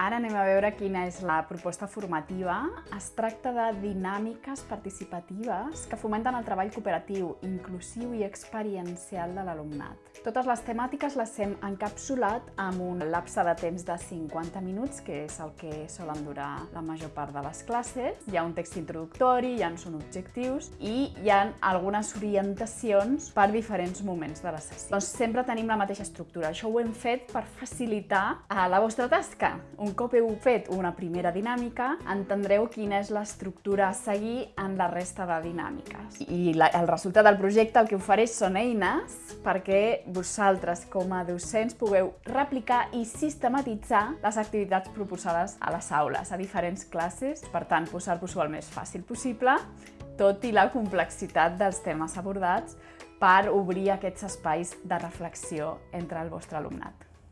Ara anem a veure quina és la proposta formativa. Es tracta de dinàmiques participatives que fomenten el treball cooperatiu, inclusiu i experiencial de l'alumnat. Totes les temàtiques les hem encapsulat amb un lapse de temps de 50 minuts, que és el que solen durar la major part de les classes. Hi ha un text introductori, hi ha són objectius i hi ha algunes orientacions per diferents moments de la sessió. Doncs sempre tenim la mateixa estructura. Això ho hem fet per facilitar a la vostra tasca. Un un cop heu fet una primera dinàmica, entendreu quina és l'estructura a seguir en la resta de dinàmiques. I la, el resultat del projecte el que ofereix són eines perquè vosaltres, com a docents, pugueu replicar i sistematitzar les activitats proposades a les aules, a diferents classes, per tant, posar-vos-ho el més fàcil possible, tot i la complexitat dels temes abordats per obrir aquests espais de reflexió entre el vostre alumnat.